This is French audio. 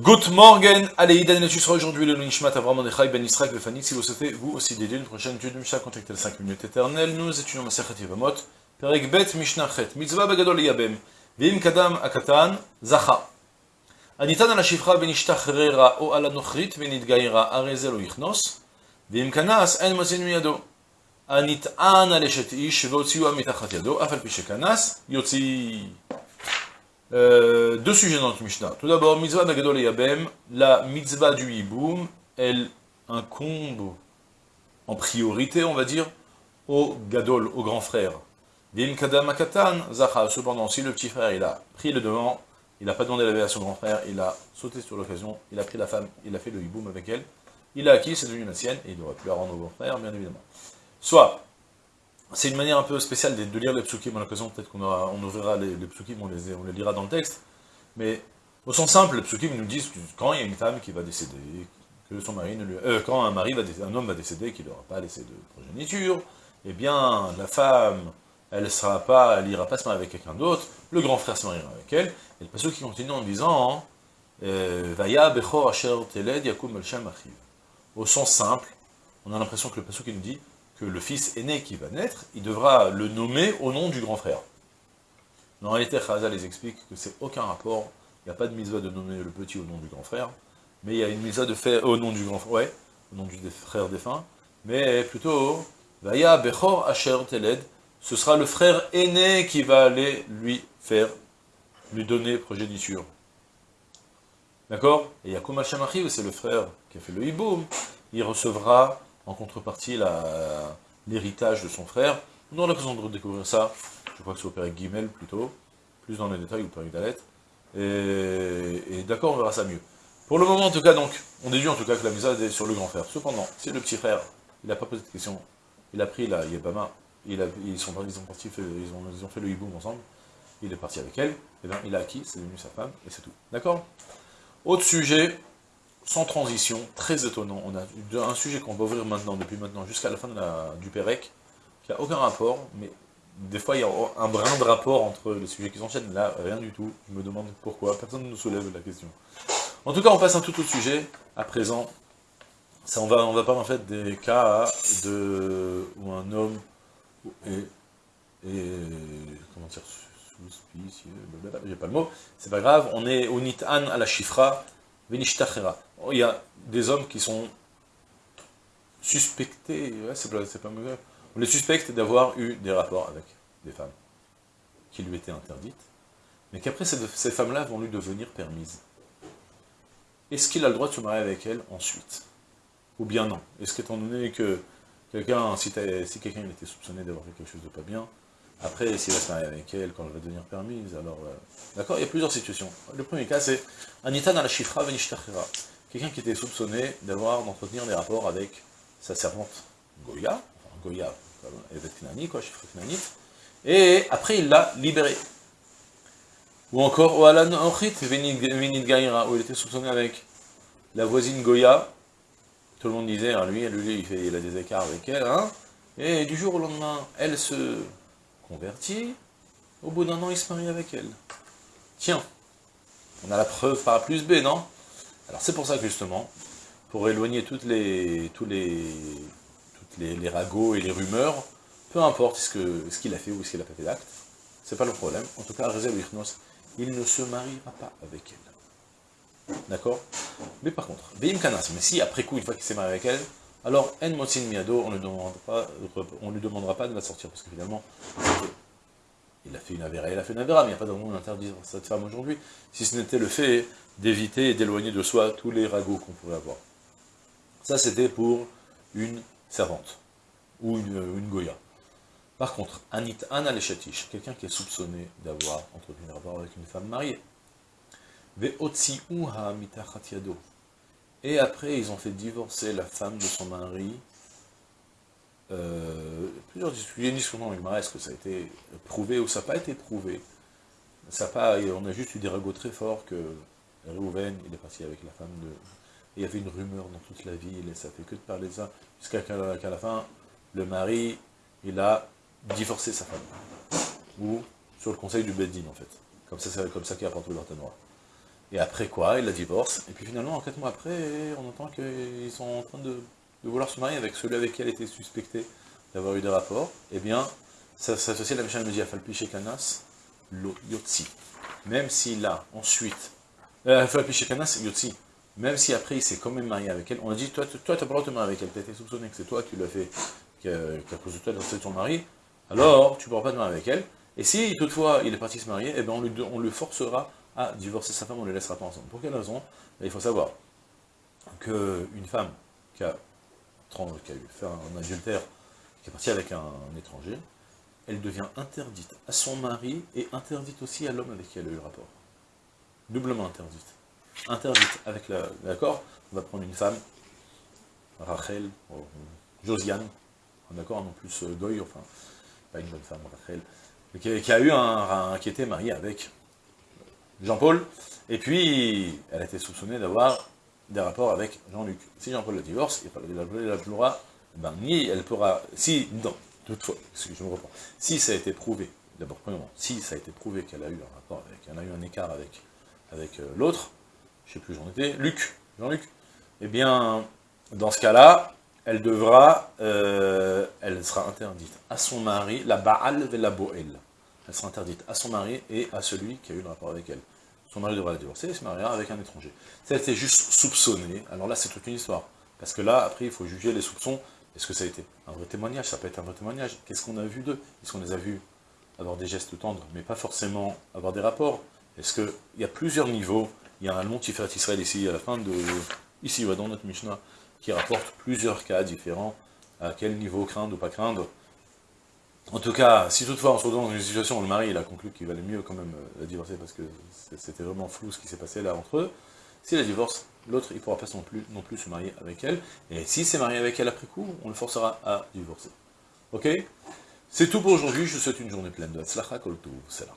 Good morning, allez, Idan tu seras aujourd'hui le Nishmat Avram Mordechai Ben Israël Befani. Si vous souhaitez vous aussi dédier une prochaine étude de Mishnah, contactez les 5 minutes éternelles. Nous étudions Masechet Yevamot, Perek Bet Mishnah Chet, Mitzvah Begadol Yabem, Vim Kadam Akatan, Zacha. הניתן על השפחה ונשתחררה או על הנוכרית ונתגיירה, הרי זה לא יכנוס, ואם כנס, אין מזין מידו. הנטען על אשת איש והוציאוה מתחת ידו, אף על פי שכנס, יוציא. euh, deux sujets dans notre Mishnah. Tout d'abord, mitzvah Nagadol et Yabem, la mitzvah du hiboum, elle incombe en priorité, on va dire, au Gadol, au grand frère. Cependant, si le petit frère, il a pris le devant, il n'a pas demandé la vie à son grand frère, il a sauté sur l'occasion, il a pris la femme, il a fait le hiboum avec elle, il a acquis, c'est devenu la sienne, et il aurait pu la rendre au grand frère, bien évidemment. Soit, c'est une manière un peu spéciale de, lire les psukim, à l'occasion. Peut-être qu'on on ouvrira les, les on les, on les lira dans le texte, mais au sens simple, les psukim nous disent que quand il y a une femme qui va décéder, que son mari ne lui, euh, quand un mari va décéder, un homme va décéder, qu'il n'aura pas laissé de progéniture, eh bien, la femme, elle sera pas, elle ira pas se marier avec quelqu'un d'autre, le grand frère se mariera avec elle, et le passage qui continue en disant, euh, Vaya bechor asher teled yakum Au sens simple, on a l'impression que le passage qui nous dit, le fils aîné qui va naître, il devra le nommer au nom du grand frère. En réalité, les explique que c'est aucun rapport, il n'y a pas de mitzvah de nommer le petit au nom du grand frère, mais il y a une mitzvah de faire au nom du grand frère, ouais, au nom du frère défunt, mais plutôt, Vaya Bechor Asher Teled, ce sera le frère aîné qui va aller lui faire, lui donner progéniture. D'accord? Et Yakum Hashamachi, c'est le frère qui a fait le hiboum, il recevra en contrepartie l'héritage de son frère. Nous aurons l'occasion de redécouvrir ça, je crois que c'est au Père Guimel plutôt, plus dans les détails, ou Père Dalet. Et, et d'accord, on verra ça mieux. Pour le moment, en tout cas, donc, on déduit en tout cas que la misade est sur le grand frère. Cependant, si le petit frère, il n'a pas posé de question, il a pris la Yebama, ils, sont, ont, ils ont fait le hiboum ensemble, il est parti avec elle, et bien il a acquis, c'est devenu sa femme, et c'est tout. D'accord? Autre sujet, sans transition, très étonnant. On a un sujet qu'on va ouvrir maintenant, depuis maintenant, jusqu'à la fin du Pérec, qui n'a aucun rapport, mais des fois il y a un brin de rapport entre les sujets qui s'enchaînent. Là, rien du tout. Je me demande pourquoi. Personne ne nous soulève la question. En tout cas, on passe un tout autre sujet. À présent, ça, on, va, on va parler en fait des cas de, où un homme est, comment dire, j'ai pas le mot, c'est pas grave, on est au Nitan à la Chifra, il y a des hommes qui sont suspectés, c'est pas, mauvais, on les suspecte d'avoir eu des rapports avec des femmes qui lui étaient interdites, mais qu'après ces, femmes-là vont lui devenir permises. Est-ce qu'il a le droit de se marier avec elles ensuite? Ou bien non? Est-ce qu'étant donné que quelqu'un, si, si quelqu'un était soupçonné d'avoir fait quelque chose de pas bien, après, s'il va se marier avec elle, quand elle va devenir permise, alors... Euh, d'accord Il y a plusieurs situations. Le premier cas, c'est Anita dans la chifra venishtachira. Quelqu'un qui était soupçonné d'avoir, d'entretenir des rapports avec sa servante Goya, Goya, Evet Knani, quoi, chifra Knani, et après il l'a libéré. Ou encore, Oalan Ochit Venid Gaïra, où il était soupçonné avec la voisine Goya, tout le monde disait, hein, lui, lui il, il a des écarts avec elle, hein, et du jour au lendemain, elle se au bout d'un an, il se marie avec elle. Tiens, on a la preuve A plus B, non? Alors c'est pour ça que justement, pour éloigner toutes les, tous les, toutes les, ragots et les rumeurs, peu importe ce qu'il a fait ou ce qu'il a pas fait d'acte, c'est pas le problème. En tout cas, il ne se mariera pas avec elle. D'accord? Mais par contre, mais si après coup, une fois qu'il s'est marié avec elle, alors, En Motin Miado, on ne lui demandera pas de la sortir, parce que finalement, il a fait une avéra, il a fait une avéra, mais il n'y a pas de monde d'interdire cette femme aujourd'hui, si ce n'était le fait d'éviter et d'éloigner de soi tous les ragots qu'on pourrait avoir. Ça, c'était pour une servante, ou une, goya. Par contre, Anit Anna quelqu'un qui est soupçonné d'avoir entretenu un rapport avec une femme mariée. Mitachat yado. Et après, ils ont fait divorcer la femme de son mari. Euh, plusieurs discussions avec Mara, est-ce que ça a été prouvé ou ça n'a pas été prouvé? Ça pas, On a juste eu des ragots très forts que Réhouven, il est parti avec la femme de... il y avait une rumeur dans toute la ville, et ça fait que de parler de ça, jusqu'à qu'à la fin, le mari, il a divorcé sa femme. Ou sur le conseil du Beddin, en fait. Comme ça, c'est comme ça qu'il le noir. Et après quoi Il la divorce. Et puis finalement, quatre mois après, on entend qu'ils sont en train de, vouloir se marier avec celui avec qui elle était suspectée d'avoir eu des rapports. Eh bien, ça s'associe à la Mishnah me dit Afalpi Shekanas, lo Yotzi. Même s'il a ensuite. Euh, Afalpi Shekanas, Yotzi. Même si après il s'est quand même marié avec elle, on a dit Toi, tu n'as pas le droit de te marier avec elle, tu as été soupçonné que c'est toi qui l'as fait, qu'à cause de toi, c'est ton mari, alors tu ne pourras pas te marier avec elle. Et si toutefois il est parti se marier, eh bien, on, lui, on le forcera à divorcer sa femme, on ne les laissera pas ensemble. Pour quelle raison? Il faut savoir qu'une femme qui a, fait un adultère, qui est partie avec un, étranger, elle devient interdite à son mari et interdite aussi à l'homme avec qui elle a eu le rapport. Doublement interdite. Interdite avec la... D'accord On va prendre une femme, Rachel, Josiane, d'accord, non plus euh, Goy, enfin, pas une bonne femme, Rachel, qui, a eu un, qui était marié avec Jean-Paul, et puis elle a été soupçonnée d'avoir des rapports avec Jean-Luc. Si Jean-Paul la divorce, il la pourra, ben, ni elle pourra, si, non, toutefois, je me reprends, si ça a été prouvé, d'abord, premièrement, si ça a été prouvé qu'elle a eu un rapport avec, elle a eu un écart avec, avec euh, l'autre, je ne sais plus j'en étais, Luc, Jean-Luc, eh bien, dans ce cas-là, elle devra, euh, elle sera interdite à son mari, la Baal la Boel. Elle sera interdite à son mari et à celui qui a eu le rapport avec elle. Son mari devra la divorcer et se mariera avec un étranger. Si elle était juste soupçonnée, alors là c'est toute une histoire. Parce que là, après, il faut juger les soupçons. Est-ce que ça a été un vrai témoignage? Ça peut être un vrai témoignage. Qu'est-ce qu'on a vu d'eux? Est-ce qu'on les a vus avoir des gestes tendres, mais pas forcément avoir des rapports? Est-ce qu'il y a plusieurs niveaux? Il y a un long Tiferet Israël ici, à la fin de... Ici, dans notre Mishnah, qui rapporte plusieurs cas différents, à quel niveau craindre ou pas craindre? En tout cas, si toutefois on se retrouve dans une situation où le mari a conclu qu'il valait mieux quand même euh, la divorcer parce que c'était vraiment flou ce qui s'est passé là entre eux, si la divorce, l'autre il ne pourra pas non plus, se marier avec elle, et si s'est marié avec elle après coup, on le forcera à divorcer. Ok? C'est tout pour aujourd'hui, je vous souhaite une journée pleine de Hatzlacha Koltou, là.